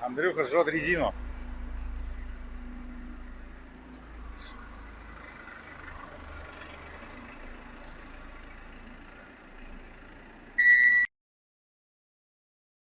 Андрюха жжет резину.